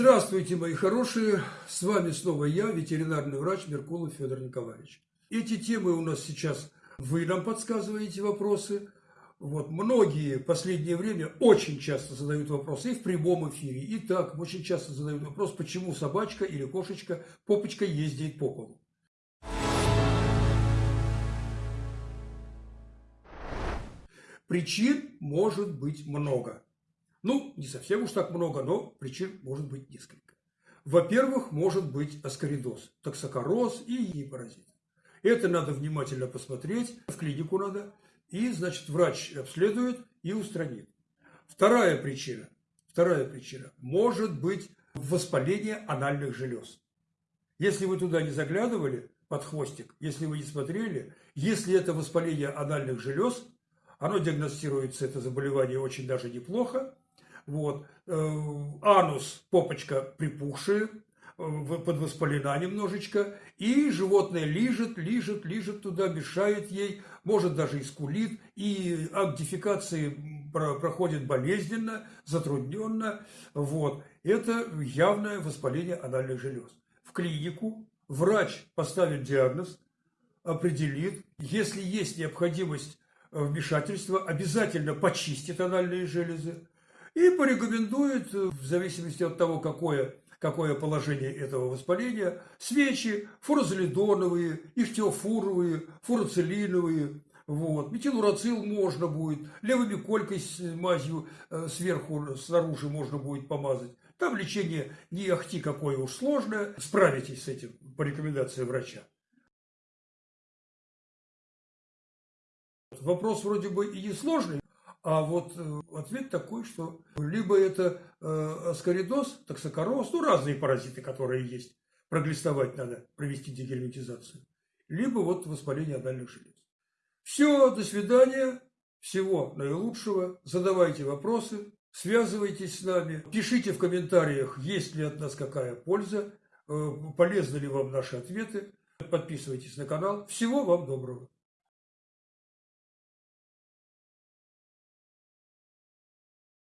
Здравствуйте, мои хорошие! С вами снова я, ветеринарный врач Меркулов Федор Николаевич. Эти темы у нас сейчас, вы нам подсказываете вопросы. Вот, многие в последнее время очень часто задают вопросы и в прямом эфире, и так очень часто задают вопрос, почему собачка или кошечка попочка ездит по полу. Причин может быть много. Ну, не совсем уж так много, но причин может быть несколько. Во-первых, может быть аскоридоз, токсокороз и гепаразит. Это надо внимательно посмотреть, в клинику надо, и, значит, врач обследует и устранит. Вторая причина, вторая причина, может быть воспаление анальных желез. Если вы туда не заглядывали под хвостик, если вы не смотрели, если это воспаление анальных желез, оно диагностируется, это заболевание, очень даже неплохо, вот. Э, анус, попочка припухшая, э, подвоспалена немножечко, и животное лижет, лижет, лижет туда, мешает ей, может даже и скулит, и акт проходит болезненно, затрудненно. Вот. Это явное воспаление анальных желез. В клинику врач поставит диагноз, определит, если есть необходимость вмешательства, обязательно почистит анальные железы, и порекомендует, э, в зависимости от того, какое, какое положение этого воспаления, свечи фурозолидоновые, ихтиофуровые, фуроцилиновые, вот. Метилурацил можно будет, левыми колькой с мазью э, сверху, снаружи можно будет помазать. Там лечение не ахти какое уж сложное, справитесь с этим по рекомендации врача. Вопрос вроде бы и несложный, а вот э, ответ такой, что либо это э, аскоридоз, токсокороз, ну разные паразиты, которые есть, проглистовать надо, провести дегельминтизацию, либо вот воспаление анальных желез. Все, до свидания, всего наилучшего, задавайте вопросы, связывайтесь с нами, пишите в комментариях, есть ли от нас какая польза, э, полезны ли вам наши ответы, подписывайтесь на канал. Всего вам доброго!